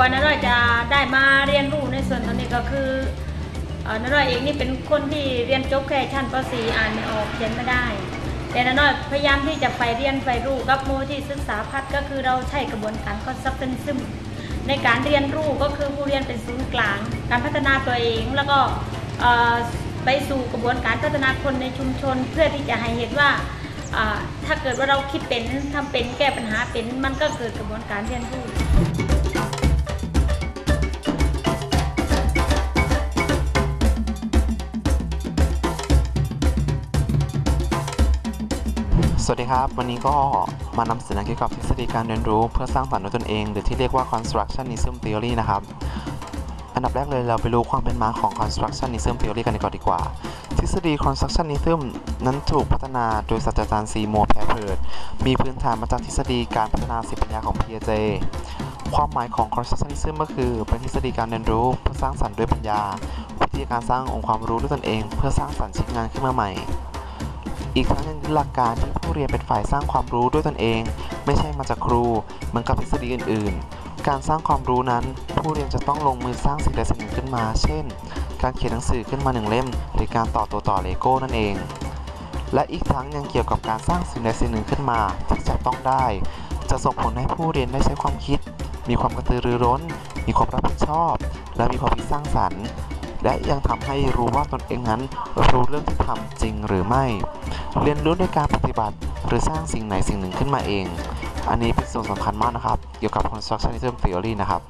ว่าน้าน้อยจะได้มาเรียนรู้ในส่วนตรงนี้ก็คืออน้าน้อยเองนี่เป็นคนที่เรียนจบแค่ชั้นป .4 อ่านไม่ออกเขียนไม่ได้ แต่น้าน้อยพยายามที่จะไปเรียนไปรู้กับโมที่ศึกษาพัฒน์ก็คือเราใช้กระบวนการ constructionism ในการเรียนรู้ก็คือผู้เรียนเป็นศูนย์กลาง การพัฒนาตัวเองแล้วก็ไปสู่กระบวนการพัฒนาคนในชุมชน เพื่อที่จะให้เห็นว่าอ่าถ้าเกิดว่าเราคิดเป็นทำเป็นแก้ปัญหาเป็นมันก็เกิดกระบวนการเรียนรู้ สวัสดีครับ วันนี้ก็มานำเสนอเกี่ยวกับทฤษฎีการเรียนรู้เพื่อสร้างสรรค์ด้วยตนเอง หรือที่เรียกว่า constructionism theory นะครับ อันดับแรกเลยเราไปรู้ความเป็นมาของ constructionism theory กันก่อนดีกว่า ทฤษฎี constructionism นั้นถูกพัฒนาโดยศาสตราจารย์ซีโมแพรเพิร์ดมีพื้นฐานมาจากทฤษฎีการพัฒนาสิปัญญาของ Piaget ความหมายของ constructionism ก็คือเป็นทฤษฎีการเรียนรู้เพื่อสร้างสรรค์ด้วยปัญญา วิธีการสร้างองค์ความรู้ด้วยตนเอง เพื่อสร้างสรรค์ชิ้นงานขึ้นมาใหม่ อีกทั้งยังยึดหลักการที่ผู้เรียนเป็นฝ่ายสร้างความรู้ด้วยตนเอง ไม่ใช่มาจากครู เหมือนกับทฤษฎีอื่น ๆ การสร้างความรู้นั้น ผู้เรียนจะต้องลงมือสร้างสิ่งใดสิ่งหนึ่งขึ้นมา เช่น การเขียนหนังสือขึ้นมาหนึ่งเล่ม หรือการต่อตัวต่อเลโก้นั่นเอง และอีกทั้งยังเกี่ยวกับการสร้างสิ่งใดสิ่งหนึ่งขึ้นมาที่จะต้องได้ จะส่งผลให้ผู้เรียนได้ใช้ความคิด มีความกระตือรือร้น มีความรับผิดชอบ และมีความคิดสร้างสรรค์และยังทำให้รู้ว่าตนเองนั้นรู้เรื่องที่ทำจริงหรือไม่ เรียนรู้ในการปฏิบัติ หรือสร้างสิ่งไหนสิ่งหนึ่งขึ้นมาเอง อันนี้เป็นส่วนสำคัญมากนะครับ เกี่ยวกับ constructionism theory นะครับ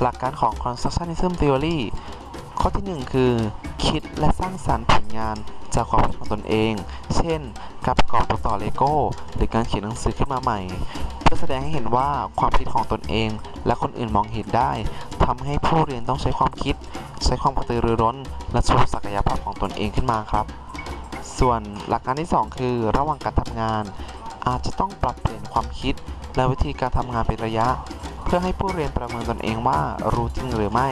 หลักการของ constructionism theory ข้อที่ 1 คือ คิดและสร้างสรรค์ผลงานจากความคิดของตนเอง เช่น การประกอบตัวต่อเลโก้ หรือการเขียนหนังสือขึ้นมาใหม่ เพื่อแสดงให้เห็นว่าความคิดของตนเอง และคนอื่นมองเห็นได้ทำให้ผู้เรียนต้องใช้ความคิด ใช้ความกระตือรือร้น และโชว์ศักยภาพของตนเองขึ้นมาครับ ส่วนหลักการที่ 2 คือระหว่างการทำงาน อาจจะต้องปรับเปลี่ยนความคิด และวิธีการทำงานเป็นระยะ เพื่อให้ผู้เรียนประเมินตนเองว่ารู้จริงหรือไม่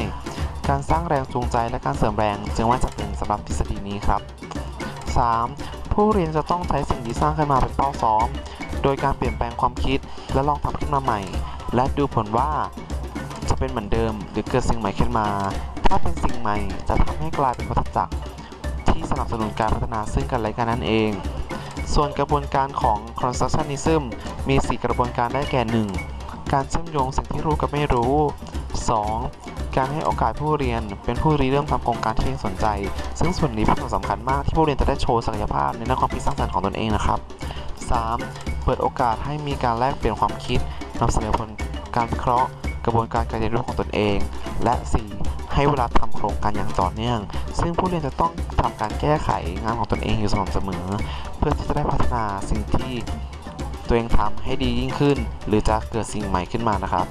การสร้างแรงจูงใจและการเสริมแรงจึงว่าจะเป็นสำหรับทฤษฎีนี้ครับ 3. ผู้เรียนจะต้องใช้สิ่งที่สร้างขึ้นมาเป็นเป้าซ้อม โดยการเปลี่ยนแปลงความคิดและลองทำขึ้นมาใหม่ และดูผลว่าจะเป็นเหมือนเดิม หรือเกิดสิ่งใหม่ขึ้นมา ถ้าเป็นสิ่งใหม่จะทำให้กลายเป็นวัฏจักร สนับสนุนการพัฒนาซึ่งกันและกันนั่นเอง ส่วนกระบวนการของ constructionism มี 4 กระบวนการได้แก่ 1. การเชื่อมโยงสิ่งที่รู้กับไม่รู้ 2. การให้โอกาสผู้เรียนเป็นผู้ริเริ่มทำโครงการที่เองสนใจ ซึ่งส่วนนี้เป็นส่วนสำคัญมากที่ผู้เรียนจะได้โชว์ศักยภาพในด้านความคิดสร้างสรรค์ของตนเองนะครับ 3. เปิดโอกาสให้มีการแลกเปลี่ยนความคิดนำเสนอผลการวิเคราะห์ กระบวนการการเรียนรู้ของตนเอง และ 4. ให้เวลาทำโครงการอย่างต่อเนื่อง ซึ่งผู้เรียนจะต้อง ทำการแก้ไขงานของตนเองอยู่สม่ำเสมอ เพื่อที่จะได้พัฒนาสิ่งที่ตัวเองทำให้ดียิ่งขึ้น หรือจะเกิดสิ่งใหม่ขึ้นมานะครับ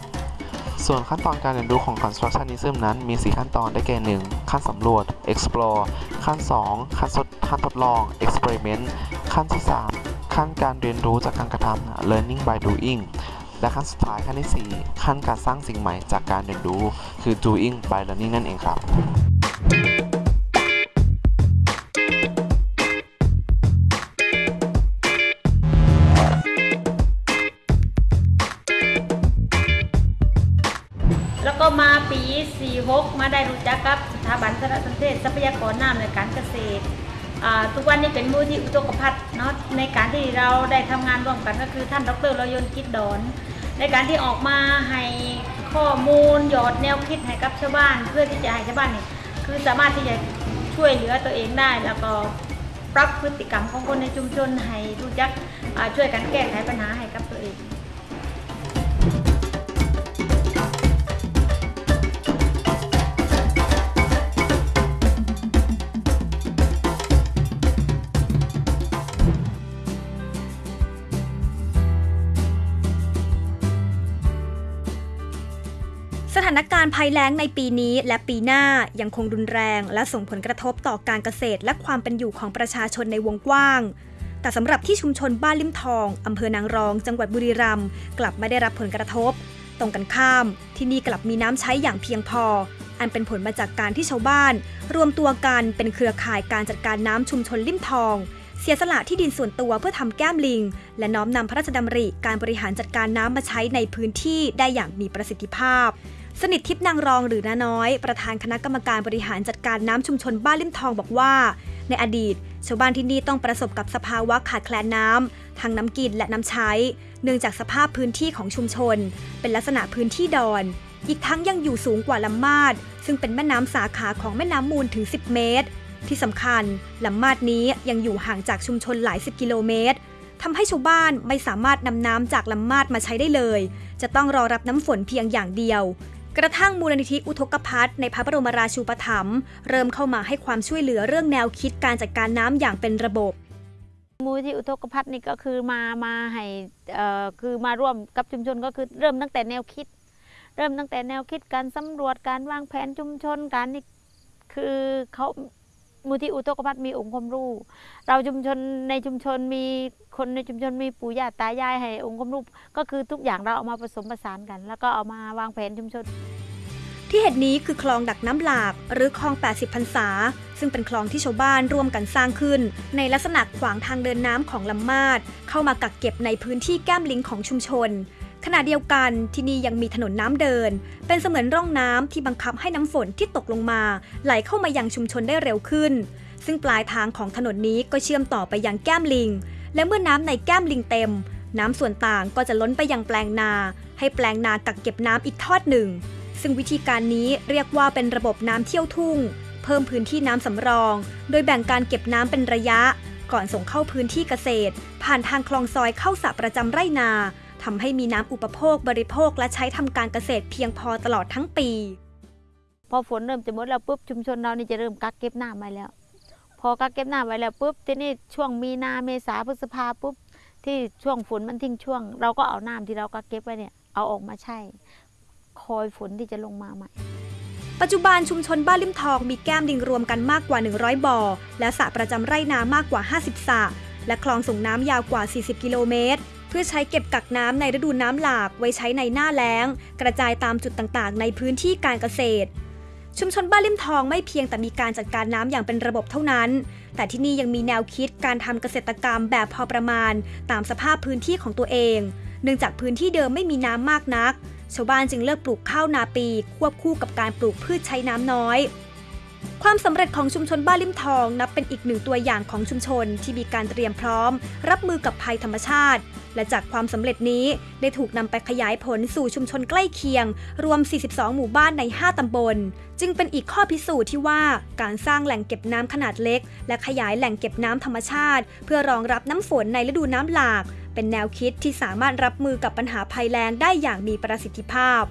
ส่วนขั้นตอนการเรียนรู้ของ constructionism นั้นมี 4 ขั้นตอนได้แก่ 1. ขั้นสำรวจ explore ขั้น 2 ขั้นขั้นทดลอง experiment ขั้นที่ 3 ขั้นการเรียนรู้จากการกระทำ learning by doing และขั้นสุดท้ายขั้นที่ 4 ขั้นการสร้างสิ่งใหม่จากการเรียนรู้คือ doing by learning นั่นเองครับ 6 มาได้รู้จักกับสถาบันสารสนเทศทรัพยากรน้ำในการเกษตรทุกวันนี้เป็นมูลที่อุตกพัฒน์เนาะในการที่เราได้ทำงานร่วมกันก็คือท่านดรรยนกิจดอน ในการที่ออกมาให้ข้อมูลหยอดแนวคิดให้กับชาวบ้าน เพื่อที่จะให้ชาวบ้านนี่คือสามารถที่จะช่วยเหลือตัวเองได้ แล้วก็ปรับพฤติกรรมของคนในชุมชนให้รู้จักช่วยกันแก้ไขปัญหาให้กับตัวเองานการณ์ภัยแล้งในปีนี้และปีหน้ายังคงรุนแรง และส่งผลกระทบต่อการเกษตรและความเป็นอยู่ของประชาชนในวงกว้าง แต่สำหรับที่ชุมชนบ้านลิมทองอำเภอนางรอง จังหวัดบุรีรัมย์กลับไม่ได้รับผลกระทบ ตรงกันข้าม ที่นี่กลับมีน้ำใช้อย่างเพียงพอ อันเป็นผลมาจากการที่ชาวบ้าน รวมตัวกันเป็นเครือข่ายการจัดการน้ำชุมชนลิมทองเสียสละที่ดินส่วนตัวเพื่อทำแก้มลิง และน้อมนำพระราชดำริการบริหารจัดการน้ำมาใช้ในพื้นที่ได้อย่างมีประสิทธิภาพ สนิททิพนางรองหรือนาน้อย ประธานคณะกรรมการบริหารจัดการน้ำชุมชนบ้านลิมทองบอกว่า ในอดีต ชาวบ้านที่นี่ต้องประสบกับสภาวะขาดแคลนน้ำทั้งน้ำกินและน้ำใช้ เนื่องจากสภาพพื้นที่ของชุมชน เป็นลักษณะพื้นที่ดอน อีกทั้งยังอยู่สูงกว่าลำมาด ซึ่งเป็นแม่น้ำสาขาของแม่น้ำมูลถึง 10 เมตร ที่สำคัญลำมาดนี้ยังอยู่ห่างจากชุมชนหลายสิบกิโลเมตรทำให้ชาวบ้านไม่สามารถนำน้ำจากลำมาดมาใช้ได้เลย จะต้องรอรับน้ำฝนเพียงอย่างเดียว กระทั่งมูลนิธิอุทกภัทในพระบรมราชูปถัมภ์เริ่มเข้ามาให้ความช่วยเหลือเรื่องแนวคิดการจัดการน้ำอย่างเป็นระบบ มูลที่อุทกภัทนี่ก็คือมามาให้เอ่อคือมาร่วมกับชุมชนก็คือเริ่มตั้งแต่แนวคิด เริ่มตั้งแต่แนวคิดการสำรวจการวางแผนชุมชนการนี่คือเขา มูลที่อุทกภัทมีองค์ความรู้ เราชุมชนในชุมชนมีคนในชุมชนมีปู่ย่าตายายให้องค์ความรู้ก็คือทุกอย่างเราเอามาผสมผสานกัน แล้วก็เอามาวางแผนชุมชน ที่เห็นนี้คือคลองดักน้ำหลากหรือคลอง 80พรรษา ซึ่งเป็นคลองที่ชาวบ้านร่วมกันสร้างขึ้น ในลักษณะขวางทางเดินน้ำของลำมาดเข้ามากักเก็บในพื้นที่แก้มลิงของชุมชน ขณะเดียวกันที่นี่ยังมีถนนน้ำเดิน เป็นเสมือนร่องน้ำที่บังคับให้น้ำฝนที่ตกลงมา ไหลเข้ามายังชุมชนได้เร็วขึ้น ซึ่งปลายทางของถนนนี้ก็เชื่อมต่อไปยังแก้มลิง และเมื่อน้ำในแก้มลิงเต็ม น้ำส่วนต่างก็จะล้นไปยังแปลงนา ให้แปลงนากักเก็บน้ำอีกทอดหนึ่ง ซึ่งวิธีการนี้เรียกว่าเป็นระบบน้ำเที่ยวทุ่ง เพิ่มพื้นที่น้ำสำรอง โดยแบ่งการเก็บน้ำเป็นระยะ ก่อนส่งเข้าพื้นที่เกษตร ผ่านทางคลองซอยเข้าสระประจำไร่นา ทำให้มีน้ำอุปโภคบริโภคและใช้ทำการเกษตรเพียงพอตลอดทั้งปี พอฝนเริ่มจะหมดแล้วปุ๊บชุมชนเรานี่จะเริ่มกักเก็บน้ำไว้แล้ว พอกักเก็บน้ำไว้แล้วปุ๊บทีนี้ช่วงมีนาเมษาพฤษภาปุ๊บที่ช่วงฝนมันทิ้งช่วง เราก็เอาน้ำที่เรากักเก็บไว้เนี่ยเอาออกมาใช้คอยฝนที่จะลงมาใหม่ปัจจุบันชุมชนบ้านลิมทองมีแก้มลิงรวมกันมากกว่า 100 บ่อ และสระประจำไร่นามากกว่า 50 สระและคลองส่งน้ำยาวกว่า 40 กิโลเมตรเพื่อใช้เก็บกักน้ำในฤดูน้ำหลากไว้ใช้ในหน้าแล้ง กระจายตามจุดต่างๆ ในพื้นที่การเกษตร ชุมชนบ้านลิมทองไม่เพียงแต่มีการจัดการน้ำอย่างเป็นระบบเท่านั้น แต่ที่นี่ยังมีแนวคิดการทำเกษตรกรรมแบบพอประมาณ ตามสภาพพื้นที่ของตัวเอง เนื่องจากพื้นที่เดิมไม่มีน้ำมากนัก ชาวบ้านจึงเลือกปลูกข้าวนาปี ควบคู่กับการปลูกพืชใช้น้ำน้อย ความสำเร็จของชุมชนบ้านลิมทองนับเป็นอีกหนึ่งตัวอย่างของชุมชนที่มีการเตรียมพร้อม รับมือกับภัยธรรมชาติ และจากความสำเร็จนี้ได้ถูกนำไปขยายผลสู่ชุมชนใกล้เคียง รวม 42 หมู่บ้านใน 5 ตำบล จึงเป็นอีกข้อพิสูจน์ที่ว่าการสร้างแหล่งเก็บน้ำขนาดเล็ก และขยายแหล่งเก็บน้ำธรรมชาติ เพื่อรองรับน้ำฝนในฤดูน้ำหลาก เป็นแนวคิดที่สามารถรับมือกับปัญหาภัยแล้งได้อย่างมีประสิทธิภาพ